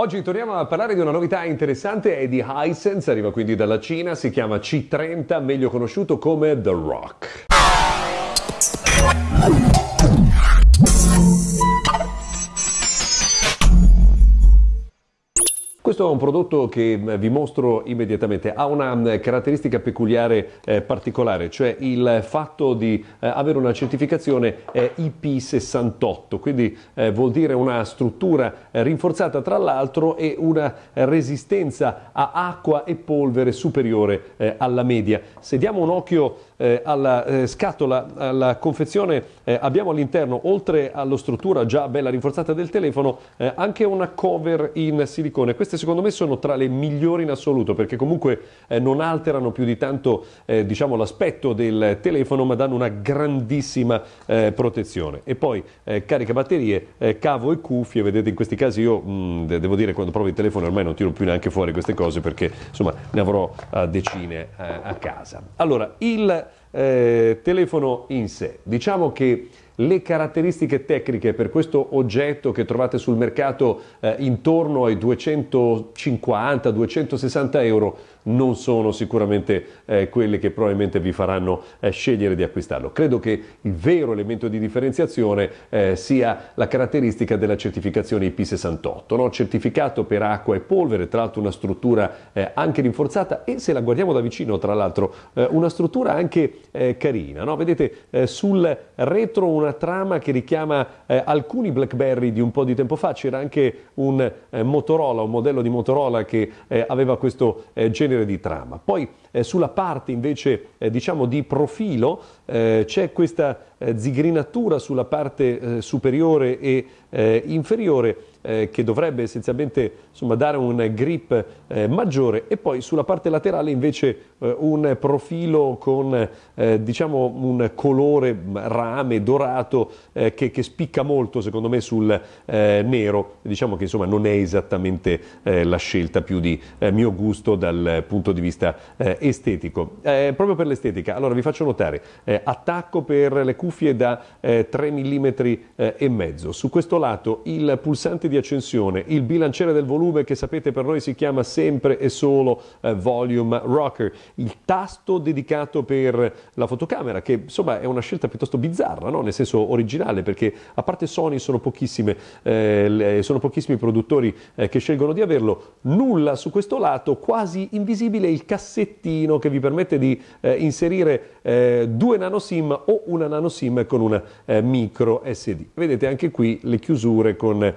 Oggi torniamo a parlare di una novità interessante, è di Hisense, arriva quindi dalla Cina, si chiama C30, meglio conosciuto come The Rock. Questo è un prodotto che eh, vi mostro immediatamente, ha una mm, caratteristica peculiare eh, particolare, cioè il fatto di eh, avere una certificazione eh, IP68, quindi eh, vuol dire una struttura eh, rinforzata tra l'altro e una resistenza a acqua e polvere superiore alla media. Se diamo un occhio alla scatola, alla confezione, abbiamo all'interno, oltre alla struttura già bella rinforzata del telefono, anche una cover in silicone. Queste secondo me sono tra le migliori in assoluto perché comunque eh, non alterano più di tanto eh, diciamo, l'aspetto del telefono ma danno una grandissima eh, protezione. E poi eh, carica batterie, eh, cavo e cuffie, vedete in questi casi io mh, mm, devo dire quando provo il telefono ormai non tiro più neanche fuori queste cose perché insomma ne avrò decine eh, a casa. Allora, il telefono in sé, diciamo che le caratteristiche tecniche per questo oggetto che trovate sul mercato eh, intorno ai 250-260 euro non sono sicuramente eh, quelle che probabilmente vi faranno eh, scegliere di acquistarlo. Credo che il vero elemento di differenziazione eh, sia la caratteristica della certificazione IP68, no? certificato per acqua e polvere, tra l'altro una struttura eh, anche rinforzata e se la guardiamo da vicino, tra l'altro, eh, una struttura anche eh, carina. No? Vedete sul retro una trama che richiama alcuni BlackBerry di un po' di tempo fa, c'era anche un Motorola, un modello di Motorola che aveva questo genere genere di trama. Poi eh, sulla parte invece eh, diciamo di profilo eh, c'è questa eh, zigrinatura sulla parte eh, superiore e eh, inferiore eh, che dovrebbe essenzialmente insomma, dare un grip eh, maggiore. E poi sulla parte laterale invece eh, un profilo con eh, diciamo un colore rame dorato eh, che, che, spicca molto secondo me sul eh, nero. Diciamo che insomma non è esattamente la scelta più di mio gusto dal punto di vista estetico. Proprio per l'estetica. Allora vi faccio notare attacco per le cuffie da 3 mm e mezzo. Su questo lato il pulsante di accensione, il bilanciere del volume che sapete per noi si chiama sempre e solo eh, volume rocker, il tasto dedicato per la fotocamera che insomma è una scelta piuttosto bizzarra, no? nel senso originale perché a parte Sony sono, eh, sono pochissimi produttori eh, che scelgono di averlo, nulla su questo lato, quasi invisibile il cassettino che vi permette di eh, inserire eh, due nano SIM o una nano SIM con una eh, micro SD. Vedete anche qui le chiusure con eh,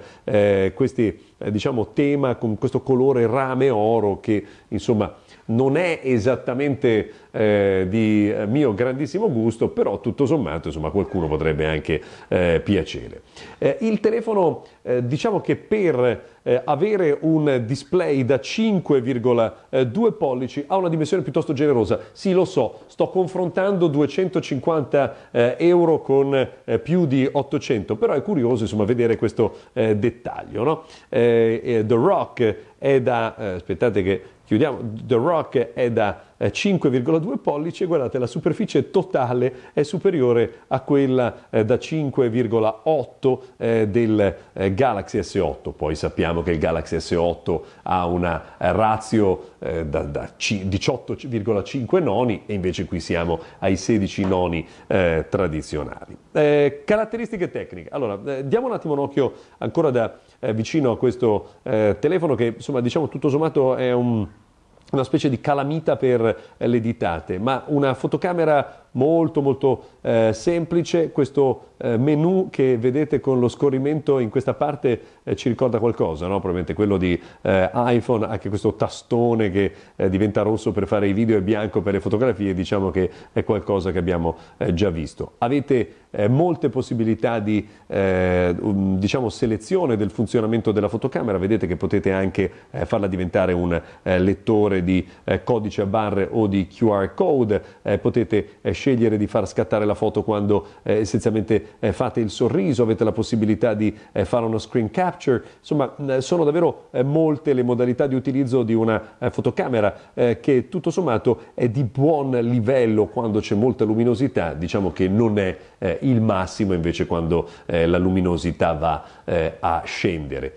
eh, questi eh, diciamo, tema con questo colore rame oro che insomma non è esattamente eh, di eh, mio grandissimo gusto, però tutto sommato insomma, qualcuno potrebbe anche eh, piacere. Eh, il telefono eh, diciamo che per eh, avere un display da 5,2 pollici ha una dimensione piuttosto generosa. Sì, lo so, sto confrontando 250 euro con più di 800, però è curioso insomma, vedere questo dettaglio. No? The Rock è da, aspettate che chiudiamo, The Rock è da 5,2 eh, pollici e guardate la superficie totale è superiore a quella eh, da 5,8 eh, del eh, Galaxy S8. Poi sappiamo che il Galaxy S8 ha una eh, ratio eh, da, da 18,5 noni e invece qui siamo ai 16 noni tradizionali. caratteristiche tecniche. Allora, diamo un attimo un occhio ancora da vicino a questo telefono che insomma diciamo tutto sommato è un una specie di calamita per le ditate, ma una fotocamera molto molto eh, semplice, questo eh, menu che vedete con lo scorrimento in questa parte eh, ci ricorda qualcosa, no? probabilmente quello di eh, iPhone, anche questo tastone che eh, diventa rosso per fare i video e bianco per le fotografie, diciamo che è qualcosa che abbiamo eh, già visto. Avete molte possibilità di um, diciamo, selezione del funzionamento della fotocamera, vedete che potete anche farla diventare un lettore di codice a barre o di QR code, potete scegliere di far scattare la foto quando eh, essenzialmente eh, fate il sorriso, avete la possibilità di eh, fare uno screen capture, insomma sono davvero eh, molte le modalità di utilizzo di una eh, fotocamera che tutto sommato è di buon livello quando c'è molta luminosità, diciamo che non è il massimo invece quando la luminosità va a scendere.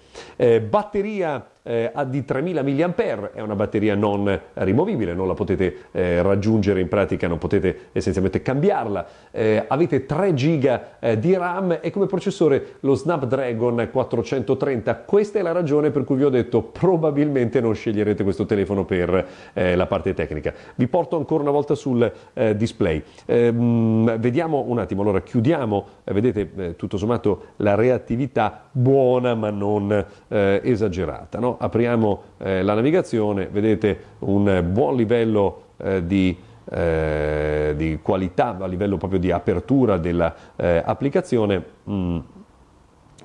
batteria eh, di 3000 mAh, è una batteria non rimovibile, non la potete eh, raggiungere in pratica, non potete essenzialmente cambiarla. Eh, avete 3 GB eh, di RAM e come processore lo Snapdragon 430. Questa è la ragione per cui vi ho detto probabilmente non sceglierete questo telefono per eh, la parte tecnica. Vi porto ancora una volta sul eh, display. Ehm, vediamo un attimo, allora chiudiamo, vedete tutto sommato la reattività buona ma non esagerata. No? Apriamo la navigazione, vedete un buon livello di eh, di qualità a livello proprio di apertura dell'applicazione. Eh, mm.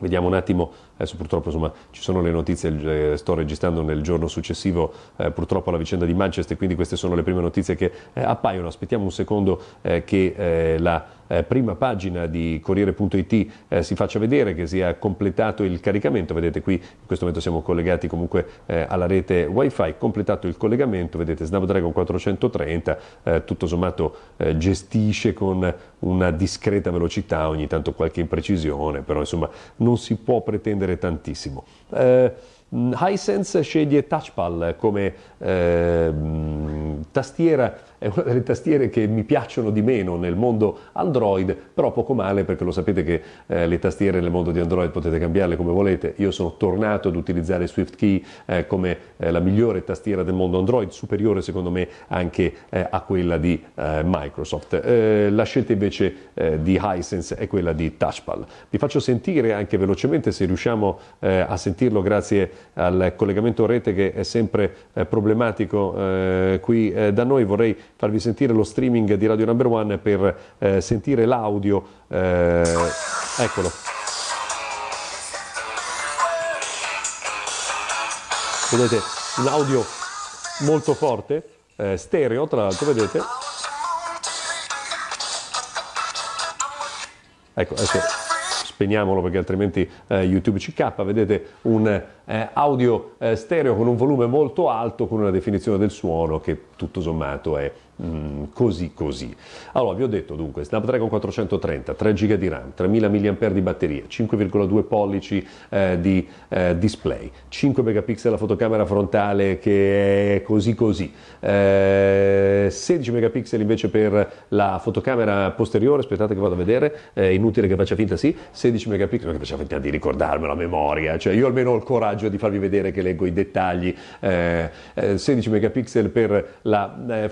Vediamo un attimo, adesso purtroppo insomma, ci sono le notizie, eh, sto registrando nel giorno successivo eh, purtroppo la vicenda di Manchester, quindi queste sono le prime notizie che eh, appaiono. Aspettiamo un secondo eh, che eh, la eh, prima pagina di Corriere.it si faccia vedere, che sia completato il caricamento. Vedete qui in questo momento siamo collegati comunque alla rete wifi, completato il collegamento, vedete Snapdragon 430, eh, tutto sommato gestisce con una discreta velocità, ogni tanto qualche imprecisione, però insomma non si può pretendere tantissimo. Eh, Hisense sceglie Touchpal come eh, tastiera è una delle tastiere che mi piacciono di meno nel mondo Android, però poco male perché lo sapete che eh, le tastiere nel mondo di Android potete cambiarle come volete. Io sono tornato ad utilizzare SwiftKey eh, come eh, la migliore tastiera del mondo Android, superiore secondo me anche eh, a quella di eh, Microsoft. Eh, la scelta invece di Hisense è quella di Touchpal. Vi faccio sentire anche velocemente se riusciamo a sentirlo grazie al collegamento rete che è sempre problematico qui da noi. Vorrei farvi sentire lo streaming di Radio Number One per eh, sentire l'audio. Eh, eccolo. Vedete un audio molto forte, eh, stereo tra l'altro, vedete? Ecco, adesso spegniamolo perché altrimenti eh, YouTube ci cappa, vedete un eh, audio eh, stereo con un volume molto alto, con una definizione del suono che tutto sommato è Mm, così così. Allora, vi ho detto dunque, Snapdragon 430, 3 GB di RAM, 3000 mAh di batteria, 5,2 pollici eh, di eh, display, 5 megapixel la fotocamera frontale che è così così, eh, 16 megapixel invece per la fotocamera posteriore, aspettate che vado a vedere, è inutile che faccia finta sì, 16 megapixel, che faccia finta di ricordarmelo a memoria, cioè io almeno ho il coraggio di farvi vedere che leggo i dettagli, 16 eh, megapixel per la eh,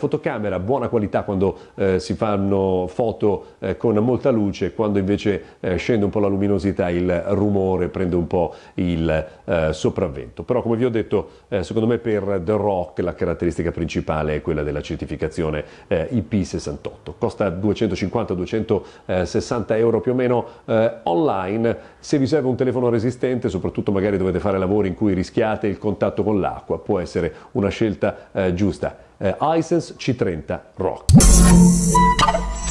fotocamera, buona qualità quando eh, si fanno foto eh, con molta luce, quando invece eh, scende un po' la luminosità il rumore prende un po' il eh, sopravvento. Però come vi ho detto, eh, secondo me per The Rock la caratteristica principale è quella della certificazione eh, IP68. Costa 250-260 euro più o meno online. Se vi serve un telefono resistente, soprattutto magari dovete fare lavori in cui rischiate il contatto con l'acqua, può essere una scelta giusta eh, Hisense C30 Rock.